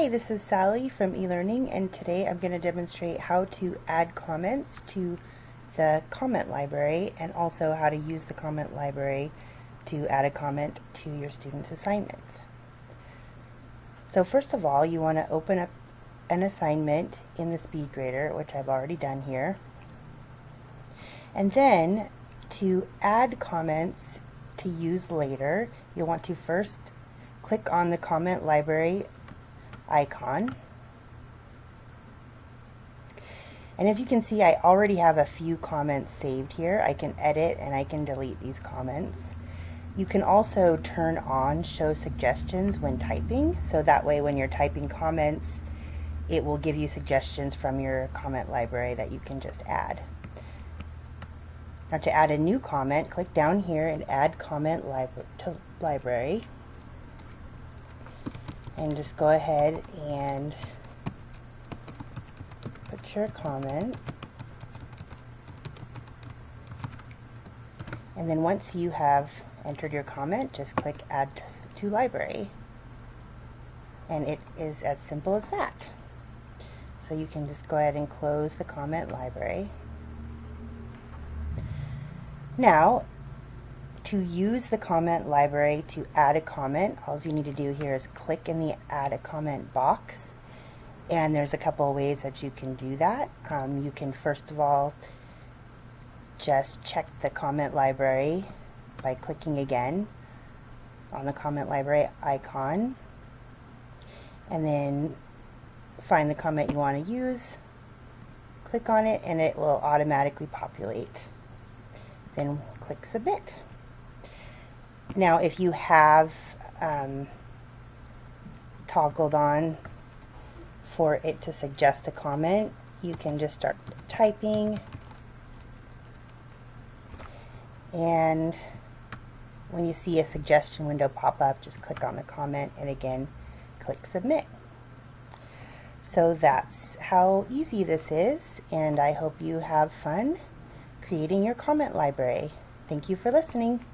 Hi, this is Sally from eLearning and today I'm going to demonstrate how to add comments to the comment library and also how to use the comment library to add a comment to your students' assignments. So first of all you want to open up an assignment in the SpeedGrader which I've already done here and then to add comments to use later you'll want to first click on the comment library icon. And as you can see, I already have a few comments saved here. I can edit and I can delete these comments. You can also turn on show suggestions when typing, so that way when you're typing comments, it will give you suggestions from your comment library that you can just add. Now to add a new comment, click down here and add comment to library and just go ahead and put your comment. And then once you have entered your comment just click add to library. And it is as simple as that. So you can just go ahead and close the comment library. Now to use the comment library to add a comment, all you need to do here is click in the add a comment box. And there's a couple of ways that you can do that. Um, you can first of all just check the comment library by clicking again on the comment library icon and then find the comment you want to use click on it and it will automatically populate then click submit now, if you have um, toggled on for it to suggest a comment, you can just start typing and when you see a suggestion window pop up, just click on the comment and again, click submit. So that's how easy this is and I hope you have fun creating your comment library. Thank you for listening.